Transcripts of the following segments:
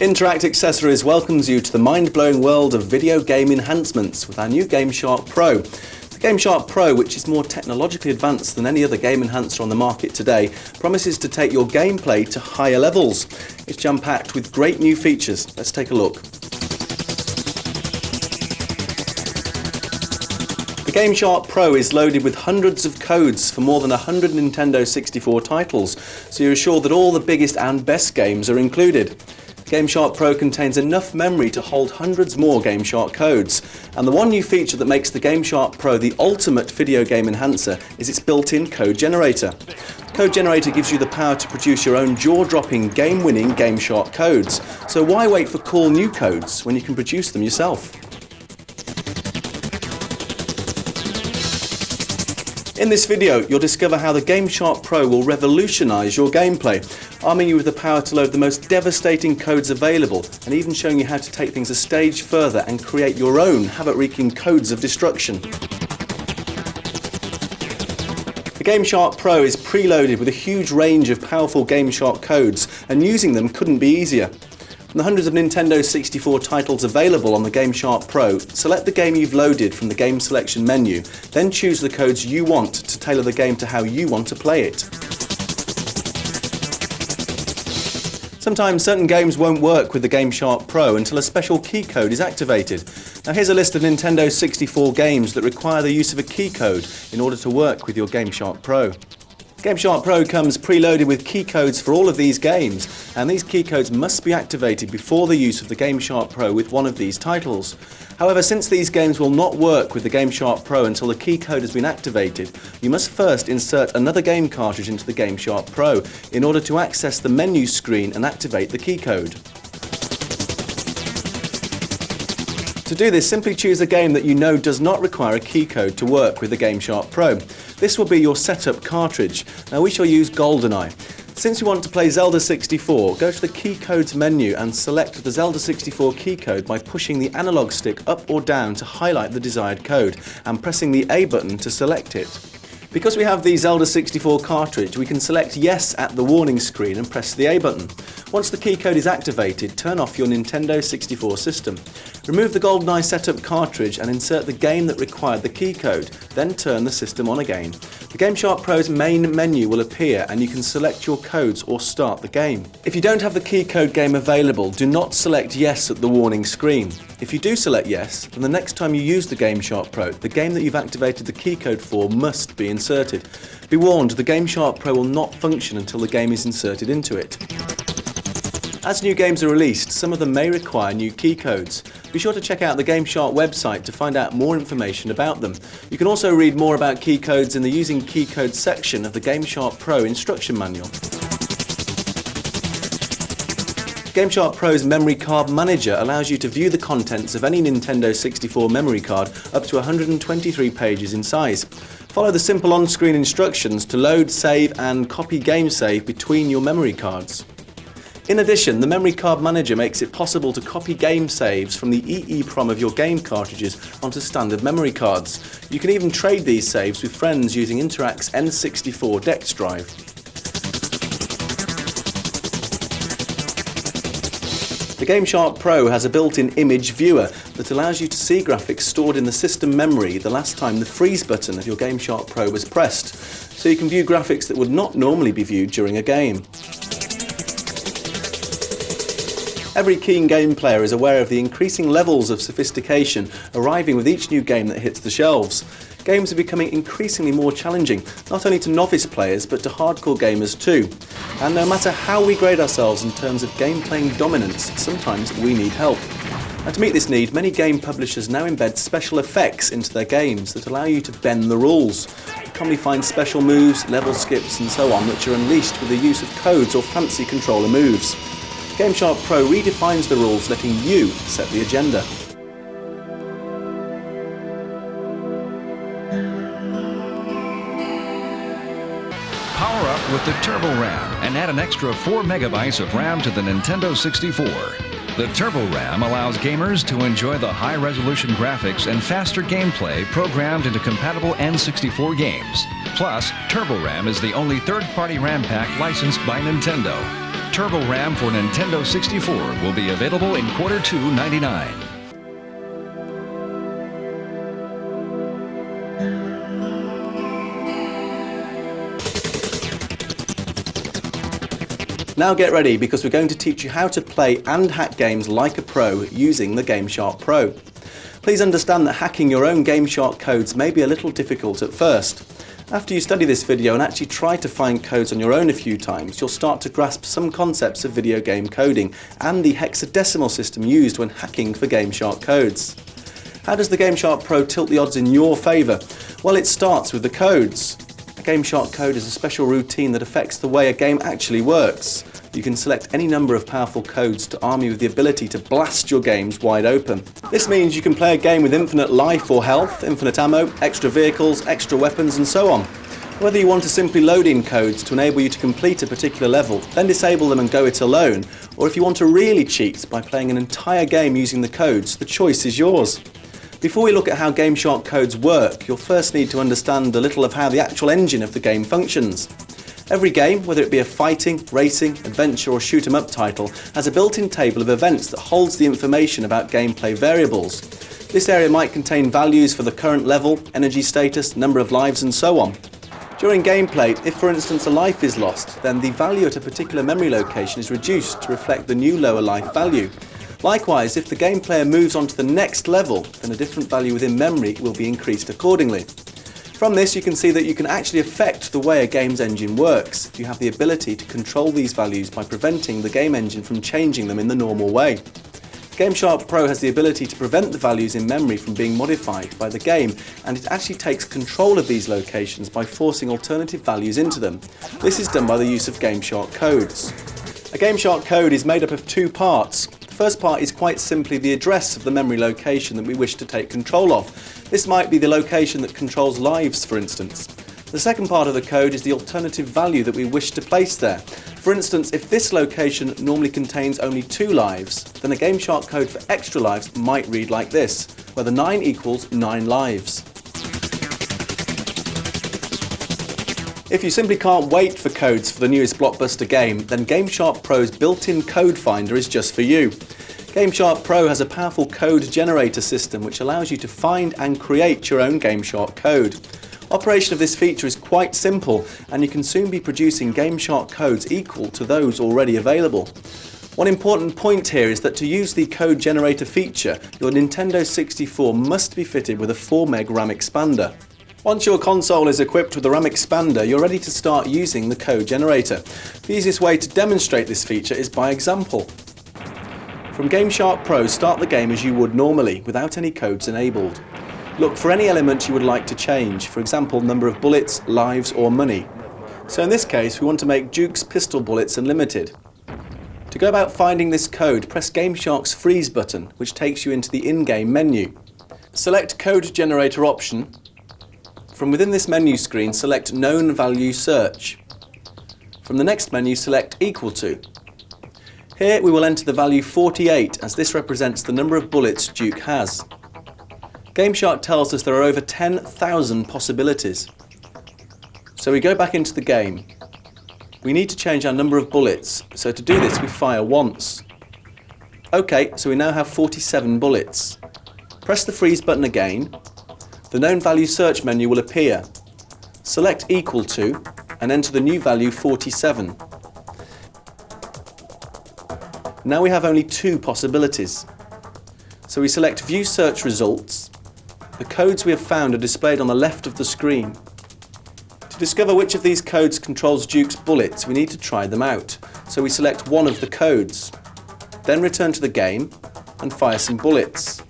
Interact Accessories welcomes you to the mind-blowing world of video game enhancements with our new GameShark Pro. The GameShark Pro, which is more technologically advanced than any other game enhancer on the market today, promises to take your gameplay to higher levels. It's jam-packed with great new features. Let's take a look. The GameShark Pro is loaded with hundreds of codes for more than 100 Nintendo 64 titles, so you're assured that all the biggest and best games are included. GameShark Pro contains enough memory to hold hundreds more GameShark codes. And the one new feature that makes the GameShark Pro the ultimate video game enhancer is its built-in code generator. Code Generator gives you the power to produce your own jaw-dropping, game-winning GameShark codes. So why wait for cool new codes when you can produce them yourself? In this video, you'll discover how the GameShark Pro will revolutionise your gameplay, arming you with the power to load the most devastating codes available, and even showing you how to take things a stage further and create your own havoc-wreaking codes of destruction. The GameShark Pro is preloaded with a huge range of powerful GameShark codes, and using them couldn't be easier. From the hundreds of Nintendo 64 titles available on the GameShark Pro, select the game you've loaded from the game selection menu, then choose the codes you want to tailor the game to how you want to play it. Sometimes certain games won't work with the GameShark Pro until a special key code is activated. Now here's a list of Nintendo 64 games that require the use of a key code in order to work with your GameShark Pro. GameShark Pro comes preloaded with key codes for all of these games, and these key codes must be activated before the use of the GameShark Pro with one of these titles. However, since these games will not work with the GameShark Pro until the key code has been activated, you must first insert another game cartridge into the GameShark Pro in order to access the menu screen and activate the key code. To do this, simply choose a game that you know does not require a key code to work with the GameShark Pro. This will be your setup cartridge. Now we shall use GoldenEye. Since you want to play Zelda 64, go to the key codes menu and select the Zelda 64 key code by pushing the analog stick up or down to highlight the desired code and pressing the A button to select it. Because we have the Zelda 64 cartridge, we can select yes at the warning screen and press the A button. Once the key code is activated, turn off your Nintendo 64 system. Remove the GoldenEye setup cartridge and insert the game that required the key code, then turn the system on again. The GameShark Pro's main menu will appear and you can select your codes or start the game. If you don't have the key code game available, do not select yes at the warning screen. If you do select yes, then the next time you use the GameShark Pro, the game that you've activated the key code for must be inserted. Be warned, the GameShark Pro will not function until the game is inserted into it. As new games are released, some of them may require new key codes. Be sure to check out the GameShark website to find out more information about them. You can also read more about key codes in the Using Key Codes section of the GameShark Pro instruction manual. GameShark Pro's Memory Card Manager allows you to view the contents of any Nintendo 64 memory card up to 123 pages in size. Follow the simple on-screen instructions to load, save and copy game save between your memory cards. In addition, the Memory Card Manager makes it possible to copy game saves from the EEPROM of your game cartridges onto standard memory cards. You can even trade these saves with friends using Interact's N64 DEX drive. The GameShark Pro has a built-in image viewer that allows you to see graphics stored in the system memory the last time the freeze button of your GameShark Pro was pressed, so you can view graphics that would not normally be viewed during a game. Every keen game player is aware of the increasing levels of sophistication arriving with each new game that hits the shelves. Games are becoming increasingly more challenging, not only to novice players but to hardcore gamers too. And no matter how we grade ourselves in terms of game playing dominance, sometimes we need help. And to meet this need, many game publishers now embed special effects into their games that allow you to bend the rules. You commonly find special moves, level skips and so on which are unleashed with the use of codes or fancy controller moves. GameShark Pro redefines the rules, letting you set the agenda. The Turbo RAM and add an extra 4 megabytes of RAM to the Nintendo 64. The Turbo RAM allows gamers to enjoy the high-resolution graphics and faster gameplay programmed into compatible N64 games. Plus, Turbo RAM is the only third-party RAM pack licensed by Nintendo. Turbo RAM for Nintendo 64 will be available in quarter two 99. Now get ready because we're going to teach you how to play and hack games like a pro using the GameShark Pro. Please understand that hacking your own GameShark codes may be a little difficult at first. After you study this video and actually try to find codes on your own a few times, you'll start to grasp some concepts of video game coding and the hexadecimal system used when hacking for GameShark codes. How does the GameShark Pro tilt the odds in your favour? Well, it starts with the codes. GameShark code is a special routine that affects the way a game actually works. You can select any number of powerful codes to arm you with the ability to blast your games wide open. This means you can play a game with infinite life or health, infinite ammo, extra vehicles, extra weapons and so on. Whether you want to simply load in codes to enable you to complete a particular level, then disable them and go it alone, or if you want to really cheat by playing an entire game using the codes, the choice is yours. Before we look at how GameShark codes work, you'll first need to understand a little of how the actual engine of the game functions. Every game, whether it be a fighting, racing, adventure or shoot 'em up title, has a built-in table of events that holds the information about gameplay variables. This area might contain values for the current level, energy status, number of lives and so on. During gameplay, if for instance a life is lost, then the value at a particular memory location is reduced to reflect the new lower life value. Likewise, if the game player moves on to the next level, then a different value within memory will be increased accordingly. From this you can see that you can actually affect the way a game's engine works. You have the ability to control these values by preventing the game engine from changing them in the normal way. GameShark Pro has the ability to prevent the values in memory from being modified by the game and it actually takes control of these locations by forcing alternative values into them. This is done by the use of GameShark codes. A GameShark code is made up of two parts first part is quite simply the address of the memory location that we wish to take control of. This might be the location that controls lives, for instance. The second part of the code is the alternative value that we wish to place there. For instance, if this location normally contains only two lives, then a GameShark code for extra lives might read like this, where the 9 equals 9 lives. If you simply can't wait for codes for the newest blockbuster game, then GameShark Pro's built-in code finder is just for you. GameShark Pro has a powerful code generator system which allows you to find and create your own GameShark code. Operation of this feature is quite simple and you can soon be producing GameShark codes equal to those already available. One important point here is that to use the code generator feature, your Nintendo 64 must be fitted with a 4MB RAM expander. Once your console is equipped with the RAM expander, you're ready to start using the code generator. The easiest way to demonstrate this feature is by example. From GameShark Pro, start the game as you would normally, without any codes enabled. Look for any element you would like to change, for example number of bullets, lives or money. So in this case we want to make Duke's pistol bullets unlimited. To go about finding this code, press GameShark's freeze button, which takes you into the in-game menu. Select Code Generator option from within this menu screen, select Known Value Search. From the next menu, select Equal to. Here we will enter the value 48 as this represents the number of bullets Duke has. GameShark tells us there are over 10,000 possibilities. So we go back into the game. We need to change our number of bullets, so to do this we fire once. OK, so we now have 47 bullets. Press the freeze button again the known value search menu will appear. Select equal to and enter the new value 47. Now we have only two possibilities. So we select view search results. The codes we have found are displayed on the left of the screen. To discover which of these codes controls Duke's bullets we need to try them out. So we select one of the codes. Then return to the game and fire some bullets.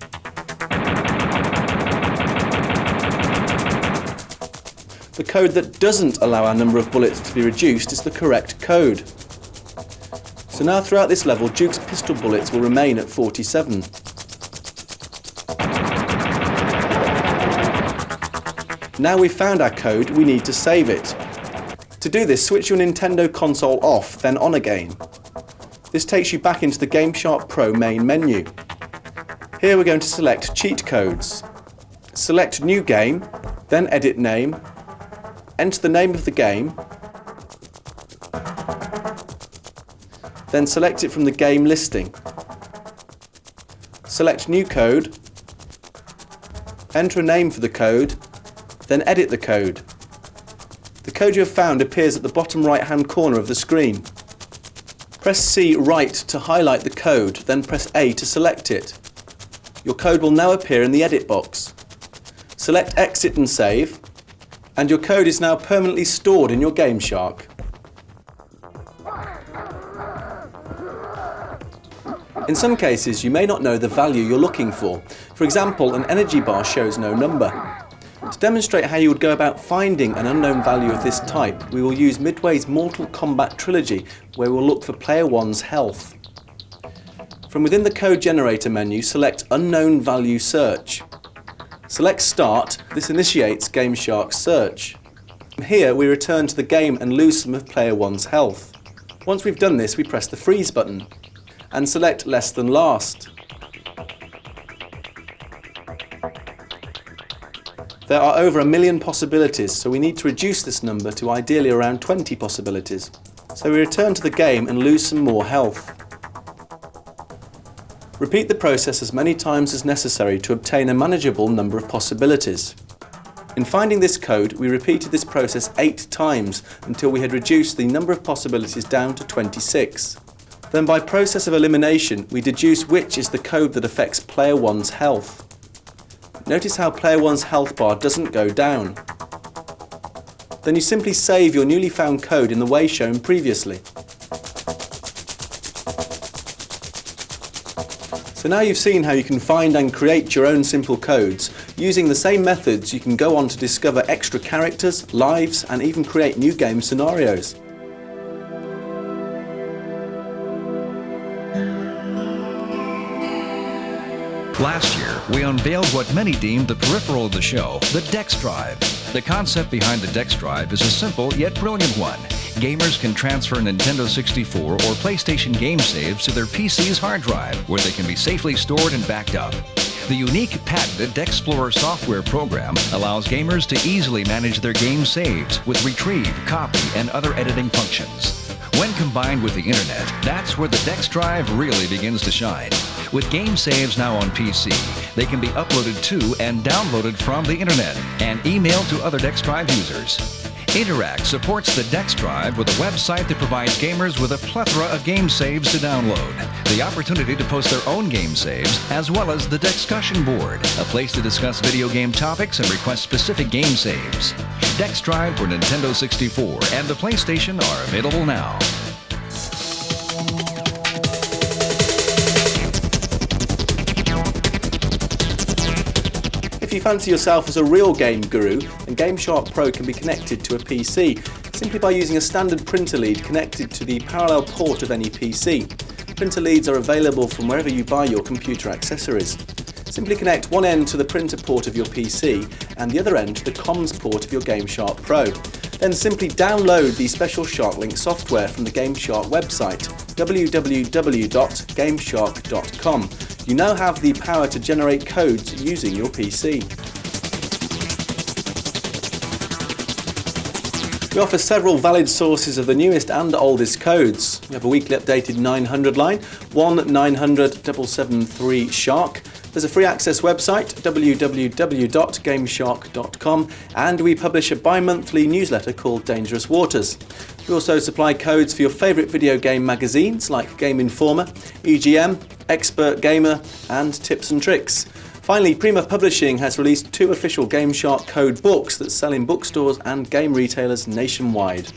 The code that doesn't allow our number of bullets to be reduced is the correct code. So now throughout this level, Duke's pistol bullets will remain at 47. Now we've found our code, we need to save it. To do this, switch your Nintendo console off, then on again. This takes you back into the GameShark Pro main menu. Here we're going to select Cheat Codes. Select New Game, then Edit Name, enter the name of the game, then select it from the game listing. Select New Code, enter a name for the code, then edit the code. The code you have found appears at the bottom right hand corner of the screen. Press C right to highlight the code, then press A to select it. Your code will now appear in the edit box. Select Exit and Save, and your code is now permanently stored in your GameShark. In some cases, you may not know the value you're looking for. For example, an energy bar shows no number. To demonstrate how you would go about finding an unknown value of this type, we will use Midway's Mortal Kombat trilogy, where we'll look for player 1's health. From within the code generator menu, select Unknown Value Search. Select Start, this initiates GameShark's search. From here we return to the game and lose some of player 1's health. Once we've done this we press the freeze button and select less than last. There are over a million possibilities so we need to reduce this number to ideally around 20 possibilities. So we return to the game and lose some more health. Repeat the process as many times as necessary to obtain a manageable number of possibilities. In finding this code, we repeated this process 8 times until we had reduced the number of possibilities down to 26. Then by process of elimination, we deduce which is the code that affects player 1's health. Notice how player 1's health bar doesn't go down. Then you simply save your newly found code in the way shown previously. So now you've seen how you can find and create your own simple codes. Using the same methods you can go on to discover extra characters, lives and even create new game scenarios. Last year, we unveiled what many deemed the peripheral of the show, the DEX Drive. The concept behind the DEX Drive is a simple yet brilliant one. Gamers can transfer Nintendo 64 or PlayStation game saves to their PC's hard drive, where they can be safely stored and backed up. The unique patented DEXplorer software program allows gamers to easily manage their game saves with retrieve, copy, and other editing functions. When combined with the internet, that's where the DEX Drive really begins to shine. With game saves now on PC, they can be uploaded to and downloaded from the internet and emailed to other DEX Drive users. Interact supports the DEX Drive with a website that provides gamers with a plethora of game saves to download, the opportunity to post their own game saves, as well as the Discussion Board, a place to discuss video game topics and request specific game saves. DEX Drive for Nintendo 64 and the PlayStation are available now. If you fancy yourself as a real game guru, then GameShark Pro can be connected to a PC, simply by using a standard printer lead connected to the parallel port of any PC. Printer leads are available from wherever you buy your computer accessories. Simply connect one end to the printer port of your PC and the other end to the comms port of your GameShark Pro. Then simply download the special SharkLink software from the GameShark website www.gameshark.com you now have the power to generate codes using your PC. We offer several valid sources of the newest and oldest codes. We have a weekly updated 900 line, one 900 773 Shark. There's a free access website, www.gameshark.com, and we publish a bi-monthly newsletter called Dangerous Waters. We also supply codes for your favourite video game magazines like Game Informer, EGM, Expert Gamer and Tips and Tricks. Finally, Prima Publishing has released two official GameShark code books that sell in bookstores and game retailers nationwide.